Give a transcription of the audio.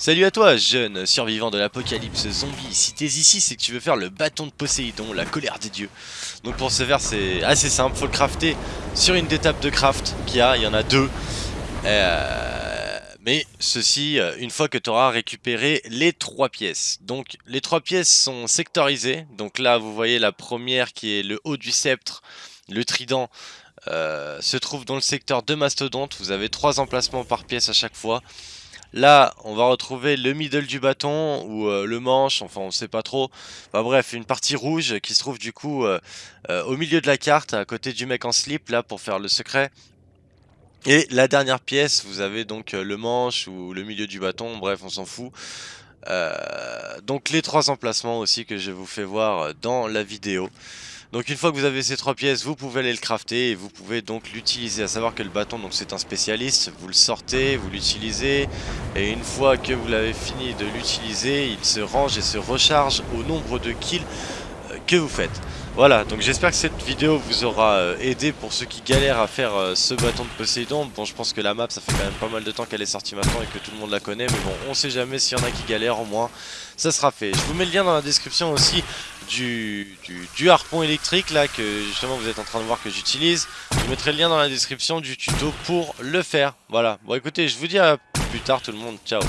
Salut à toi, jeune survivant de l'apocalypse zombie. Si t'es ici, c'est que tu veux faire le bâton de Poséidon, la colère des dieux. Donc pour ce faire, c'est assez simple, faut le crafter sur une des tables de craft qu'il y a, il y en a deux. Euh, mais ceci, euh, une fois que tu auras récupéré les trois pièces. Donc les trois pièces sont sectorisées. Donc là, vous voyez la première qui est le haut du sceptre, le trident. Euh, se trouve dans le secteur de mastodonte, vous avez trois emplacements par pièce à chaque fois Là, on va retrouver le middle du bâton ou euh, le manche, enfin on sait pas trop. Bref, une partie rouge qui se trouve du coup euh, euh, au milieu de la carte, à côté du mec en slip, là pour faire le secret. Et la dernière pièce, vous avez donc le manche ou le milieu du bâton, bref on s'en fout. donc les trois emplacements aussi que je vous fais voir dans la vidéo. Donc une fois que vous avez ces trois pièces, vous pouvez aller le crafter et vous pouvez donc l'utiliser. À savoir que le bâton, donc c'est un spécialiste, vous le sortez, vous l'utilisez, et une fois que vous l'avez fini de l'utiliser, il se range et se recharge au nombre de kills euh, que vous faites. Voilà, donc j'espère que cette vidéo vous aura euh, aidé pour ceux qui galèrent à faire euh, ce bâton de Poséidon. Bon, je pense que la map, ça fait quand même pas mal de temps qu'elle est sortie maintenant et que tout le monde la connaît. Mais bon, on sait jamais s'il y en a qui galèrent, au moins, ça sera fait. Je vous mets le lien dans la description aussi du, du, harpon électrique, là, que justement vous êtes en train de voir que j'utilise. Je mettrai le lien dans la description du tuto pour le faire. Voilà, bon écoutez, je vous dis à plus tard tout le monde. Ciao